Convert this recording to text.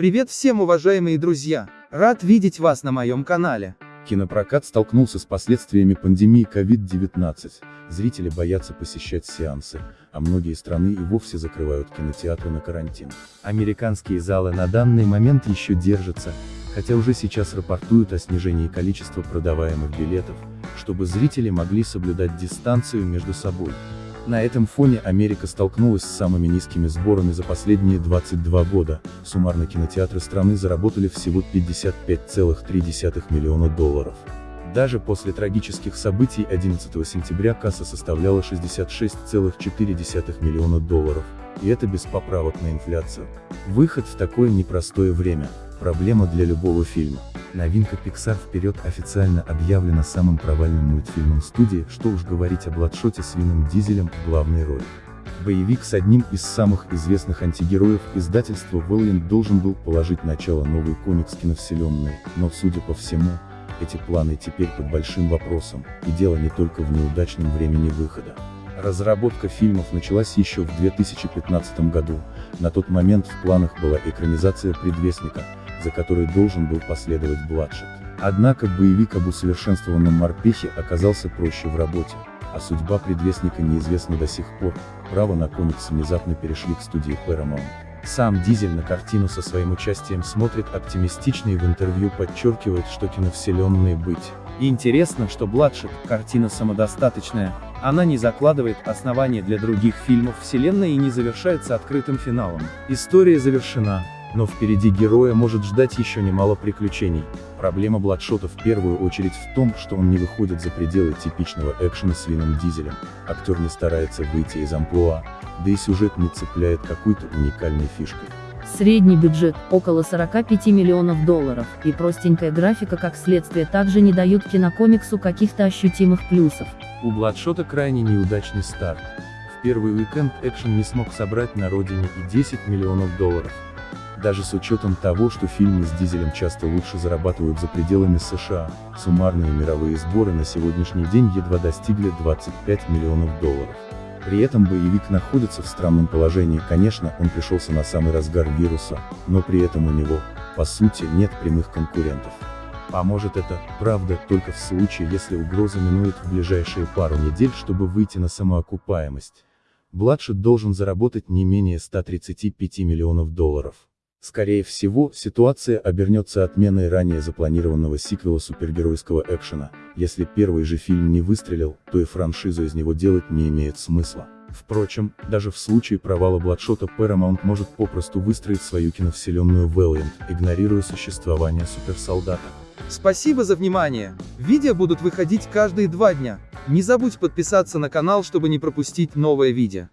Привет всем уважаемые друзья! Рад видеть вас на моем канале. Кинопрокат столкнулся с последствиями пандемии COVID-19. Зрители боятся посещать сеансы, а многие страны и вовсе закрывают кинотеатры на карантин. Американские залы на данный момент еще держатся, хотя уже сейчас рапортуют о снижении количества продаваемых билетов, чтобы зрители могли соблюдать дистанцию между собой. На этом фоне Америка столкнулась с самыми низкими сборами за последние 22 года, суммарно кинотеатры страны заработали всего 55,3 миллиона долларов. Даже после трагических событий 11 сентября касса составляла 66,4 миллиона долларов, и это без поправок на инфляцию. Выход в такое непростое время – проблема для любого фильма. Новинка Pixar вперед официально объявлена самым провальным мультфильмом студии, что уж говорить о Бладшоте с Вином Дизелем в главной роли. Боевик с одним из самых известных антигероев издательства Valiant должен был положить начало новой комикс киновселенной, но судя по всему, эти планы теперь под большим вопросом, и дело не только в неудачном времени выхода. Разработка фильмов началась еще в 2015 году, на тот момент в планах была экранизация «Предвестника», за которой должен был последовать Бладшет. Однако боевик об усовершенствованном морпехе оказался проще в работе, а судьба предвестника неизвестна до сих пор, право на комикс внезапно перешли к студии Paramount. Сам Дизель на картину со своим участием смотрит оптимистично и в интервью подчеркивает, что киновселенные быть. И интересно, что Бладшет, картина самодостаточная, она не закладывает основания для других фильмов вселенной и не завершается открытым финалом. История завершена, но впереди героя может ждать еще немало приключений. Проблема Бладшота в первую очередь в том, что он не выходит за пределы типичного экшена с Вином Дизелем, актер не старается выйти из амплуа, да и сюжет не цепляет какой-то уникальной фишкой. Средний бюджет – около 45 миллионов долларов, и простенькая графика как следствие также не дают кинокомиксу каких-то ощутимых плюсов. У Бладшота крайне неудачный старт. В первый уикенд экшен не смог собрать на родине и 10 миллионов долларов. Даже с учетом того, что фильмы с Дизелем часто лучше зарабатывают за пределами США, суммарные мировые сборы на сегодняшний день едва достигли 25 миллионов долларов. При этом боевик находится в странном положении, конечно, он пришелся на самый разгар вируса, но при этом у него, по сути, нет прямых конкурентов. Поможет это, правда, только в случае, если угроза минует в ближайшие пару недель, чтобы выйти на самоокупаемость. Бладшет должен заработать не менее 135 миллионов долларов. Скорее всего, ситуация обернется отменой ранее запланированного сиквела супергеройского экшена, если первый же фильм не выстрелил, то и франшизу из него делать не имеет смысла. Впрочем, даже в случае провала Бладшота Paramount может попросту выстроить свою киновселенную Valiant, игнорируя существование суперсолдата. Спасибо за внимание. Видео будут выходить каждые два дня. Не забудь подписаться на канал, чтобы не пропустить новое видео.